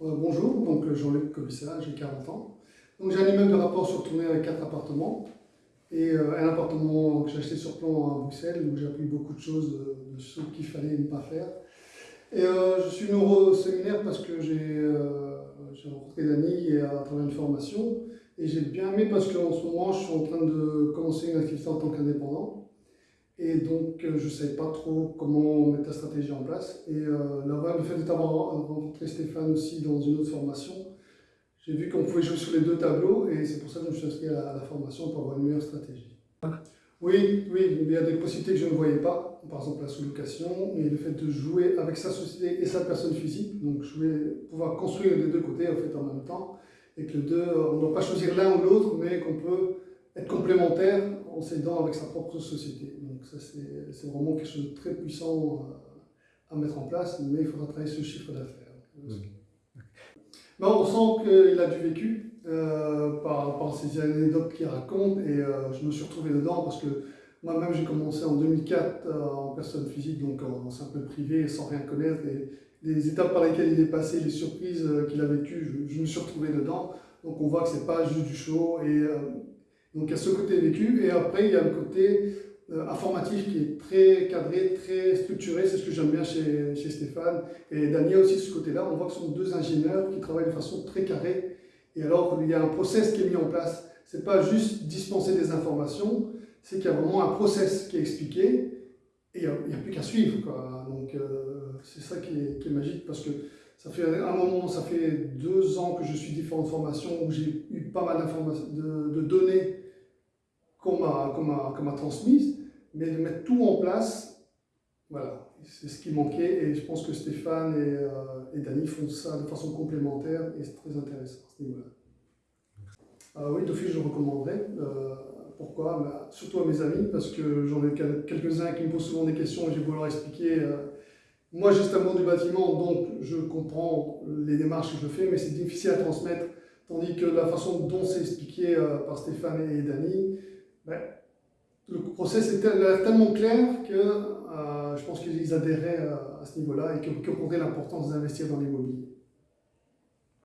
Euh, bonjour, donc euh, Jean-Luc Cobissa, j'ai 40 ans. Donc j'ai un immeuble de rapport sur tournée avec quatre appartements et euh, un appartement que j'ai acheté sur plan à Bruxelles où j'ai appris beaucoup de choses de, ce qu'il fallait ne pas faire. Et je suis venu au séminaire parce que j'ai rencontré Dani à travers une formation et j'ai bien aimé parce qu'en ce moment je suis en train de commencer une activité en tant qu'indépendant. Et donc, euh, je ne savais pas trop comment mettre la stratégie en place. Et euh, là-bas, le fait d'avoir rencontré Stéphane aussi dans une autre formation, j'ai vu qu'on pouvait jouer sur les deux tableaux et c'est pour ça que je me suis inscrit à la, formation pour avoir une meilleure stratégie. Oui, oui, il y a des possibilités que je ne voyais pas, par exemple la sous-location, et le fait de jouer avec sa société et sa personne physique, donc jouer, pouvoir construire les deux côtés en fait en même temps, et que les deux, on ne doit pas choisir l'un ou l'autre, mais qu'on peut être complémentaire en s'aidant avec sa propre société. Donc ça, c'est vraiment quelque chose de très puissant à, mettre en place, mais il faudra travailler ce chiffre d'affaires. Mmh. on sent qu'il a du vécu euh, par, par, ces anecdotes qu'il raconte, et euh, je me suis retrouvé dedans parce que moi-même, j'ai commencé en 2004 euh, en personne physique, donc en, simple privé, sans rien connaître, et les étapes par lesquelles il est passé, les surprises qu'il a vécues, je, je, me suis retrouvé dedans. Donc on voit que c'est pas juste du show, et donc il y a ce côté vécu, et après il y a le côté euh, informatif qui est très cadré, très structuré, c'est ce que j'aime bien chez, chez, Stéphane. Et Daniel aussi ce côté-là, on voit que ce sont deux ingénieurs qui travaillent de façon très carrée, et alors il y a un process qui est mis en place. C'est pas juste dispenser des informations, c'est qu'il y a vraiment un process qui est expliqué, et il n'y a, plus qu'à suivre. Donc euh, c'est ça qui est, magique, parce que ça fait un moment, ça fait deux ans que je suis différentes formations où j'ai eu pas mal de données qu'on m'a transmise, mais de mettre tout en place, voilà, c'est ce qui manquait et je pense que Stéphane et, euh, Dany font ça de façon complémentaire et c'est très intéressant à ce niveau-là. Euh, oui, d'office, je recommanderais. Euh, pourquoi bah, Surtout à mes amis, parce que j'en ai quelques-uns qui me posent souvent des questions et j'ai voulu leur expliquer. moi, j'ai un du bâtiment, donc je comprends les démarches que je fais, mais c'est difficile à transmettre. Tandis que la façon dont c'est expliqué par Stéphane et Dany, le process est tellement clair que euh, je pense qu'ils adhéraient à, ce niveau-là et qu'ils comprenaient l'importance d'investir dans l'immobilier.